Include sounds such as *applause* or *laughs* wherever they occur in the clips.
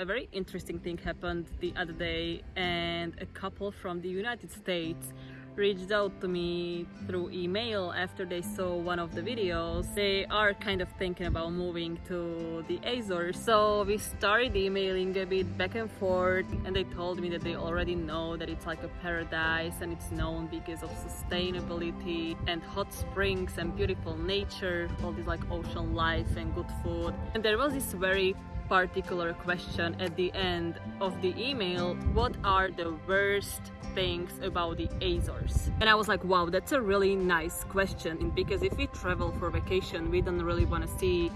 A very interesting thing happened the other day and a couple from the United States reached out to me through email after they saw one of the videos. They are kind of thinking about moving to the Azores. So we started emailing a bit back and forth and they told me that they already know that it's like a paradise and it's known because of sustainability and hot springs and beautiful nature, all this like ocean life and good food. And there was this very particular question at the end of the email what are the worst things about the Azores? And I was like wow that's a really nice question because if we travel for vacation we don't really want to see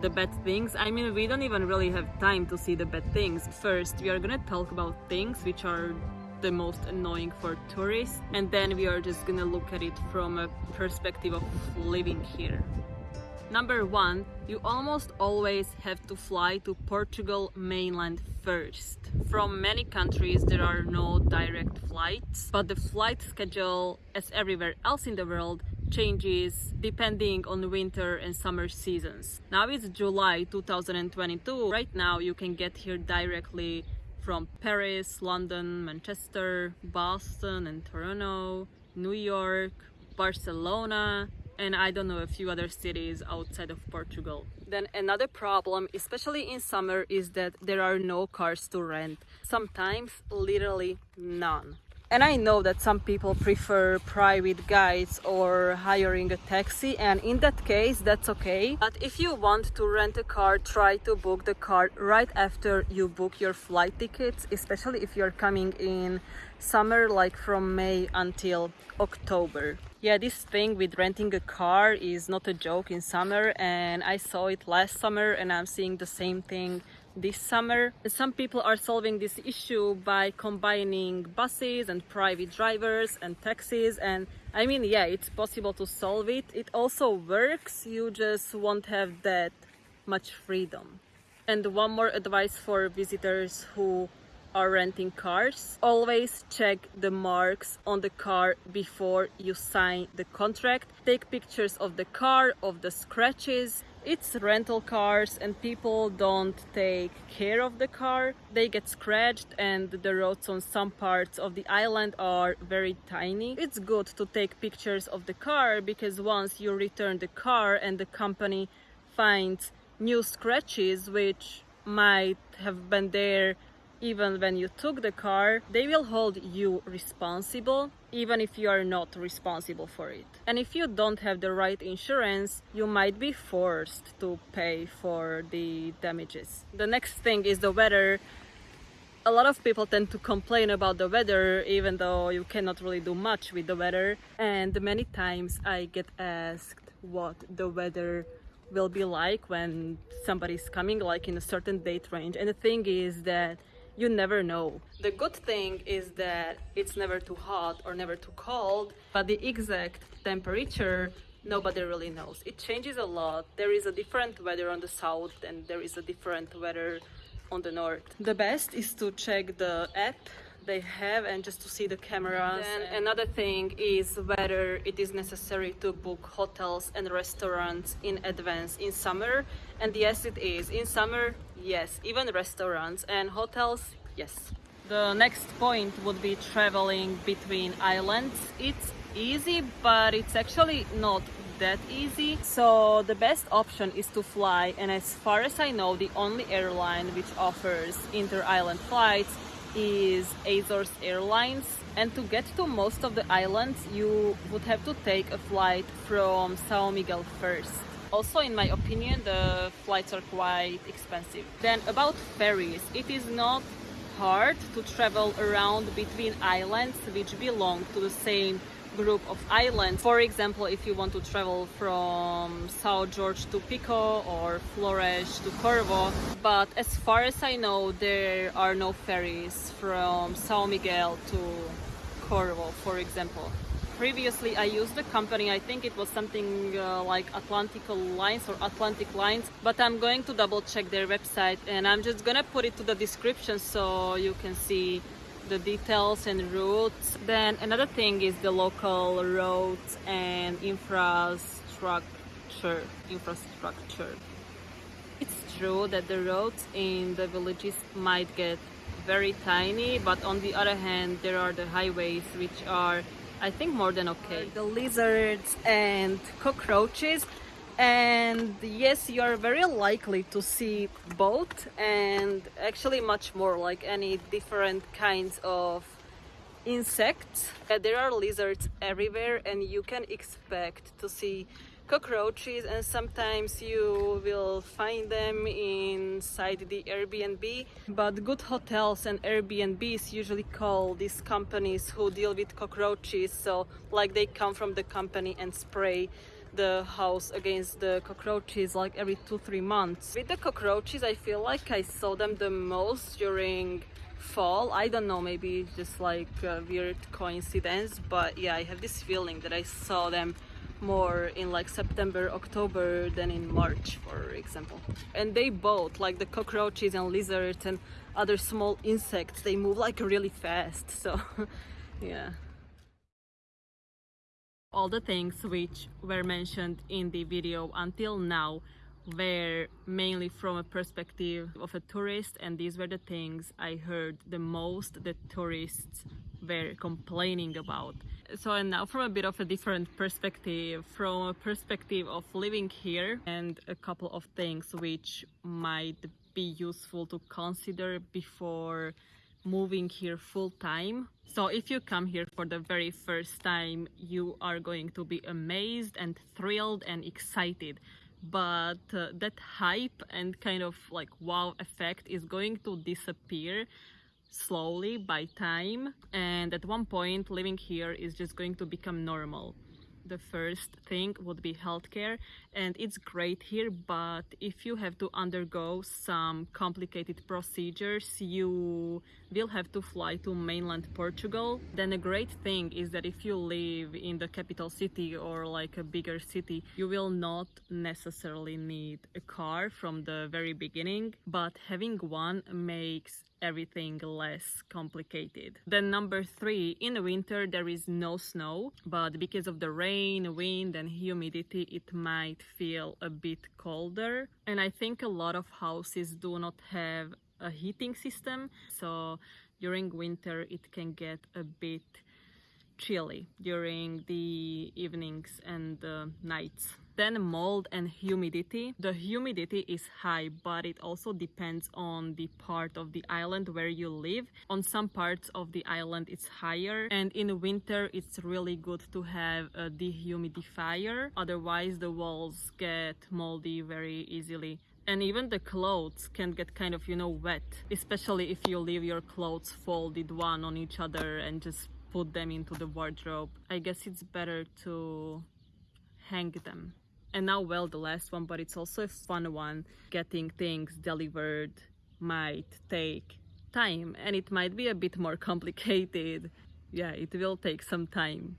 the bad things. I mean we don't even really have time to see the bad things. First we are gonna talk about things which are the most annoying for tourists and then we are just gonna look at it from a perspective of living here Number one, you almost always have to fly to Portugal mainland first. From many countries there are no direct flights, but the flight schedule, as everywhere else in the world, changes depending on winter and summer seasons. Now it's July 2022. Right now you can get here directly from Paris, London, Manchester, Boston and Toronto, New York, Barcelona, and I don't know a few other cities outside of Portugal. Then another problem, especially in summer, is that there are no cars to rent. Sometimes literally none. And I know that some people prefer private guides or hiring a taxi and in that case that's okay. But if you want to rent a car, try to book the car right after you book your flight tickets, especially if you're coming in summer like from May until October. Yeah, this thing with renting a car is not a joke in summer and I saw it last summer and I'm seeing the same thing this summer. Some people are solving this issue by combining buses and private drivers and taxis and I mean yeah it's possible to solve it. It also works you just won't have that much freedom. And one more advice for visitors who are renting cars always check the marks on the car before you sign the contract. Take pictures of the car of the scratches. It's rental cars and people don't take care of the car. They get scratched and the roads on some parts of the island are very tiny. It's good to take pictures of the car because once you return the car and the company finds new scratches which might have been there even when you took the car, they will hold you responsible even if you are not responsible for it. And if you don't have the right insurance, you might be forced to pay for the damages. The next thing is the weather. A lot of people tend to complain about the weather even though you cannot really do much with the weather. And many times I get asked what the weather will be like when somebody's coming like in a certain date range. And the thing is that you never know. The good thing is that it's never too hot or never too cold, but the exact temperature nobody really knows. It changes a lot. There is a different weather on the south and there is a different weather on the north. The best is to check the app they have and just to see the cameras. And another thing is whether it is necessary to book hotels and restaurants in advance in summer. And yes, it is. In summer, yes, even restaurants and hotels, yes. The next point would be traveling between islands. It's easy, but it's actually not that easy. So the best option is to fly and as far as I know the only airline which offers inter-island flights is Azores Airlines and to get to most of the islands you would have to take a flight from Sao Miguel first. Also in my opinion the flights are quite expensive. Then about ferries, it is not hard to travel around between islands which belong to the same group of islands. For example, if you want to travel from São Jorge to Pico or Flores to Corvo. But as far as I know, there are no ferries from São Miguel to Corvo, for example. Previously, I used the company, I think it was something uh, like Atlantico Lines or Atlantic Lines, but I'm going to double check their website and I'm just gonna put it to the description so you can see the details and routes. Then another thing is the local roads and infrastructure. Infrastructure. It's true that the roads in the villages might get very tiny, but on the other hand, there are the highways which are, I think, more than okay. The lizards and cockroaches, and yes, you are very likely to see both, and actually much more like any different kinds of insects. There are lizards everywhere, and you can expect to see cockroaches and sometimes you will find them inside the Airbnb. But good hotels and Airbnbs usually call these companies who deal with cockroaches. So like they come from the company and spray the house against the cockroaches like every two three months. With the cockroaches I feel like I saw them the most during fall. I don't know maybe just like a weird coincidence but yeah I have this feeling that I saw them more in like September, October than in March, for example. And they both, like the cockroaches and lizards and other small insects, they move like really fast. So, *laughs* yeah. All the things which were mentioned in the video until now were mainly from a perspective of a tourist and these were the things I heard the most that tourists were complaining about. So and now from a bit of a different perspective, from a perspective of living here and a couple of things which might be useful to consider before moving here full time. So if you come here for the very first time, you are going to be amazed and thrilled and excited. But uh, that hype and kind of like wow effect is going to disappear slowly by time and at one point living here is just going to become normal. The first thing would be healthcare and it's great here but if you have to undergo some complicated procedures you will have to fly to mainland Portugal. Then a great thing is that if you live in the capital city or like a bigger city you will not necessarily need a car from the very beginning but having one makes everything less complicated. Then number three, in the winter there is no snow, but because of the rain, wind and humidity it might feel a bit colder. And I think a lot of houses do not have a heating system, so during winter it can get a bit chilly during the evenings and the nights. Then mold and humidity. The humidity is high, but it also depends on the part of the island where you live. On some parts of the island it's higher and in winter it's really good to have a dehumidifier. Otherwise the walls get moldy very easily and even the clothes can get kind of you know wet especially if you leave your clothes folded one on each other and just put them into the wardrobe i guess it's better to hang them and now well the last one but it's also a fun one getting things delivered might take time and it might be a bit more *laughs* complicated. Yeah it will take some time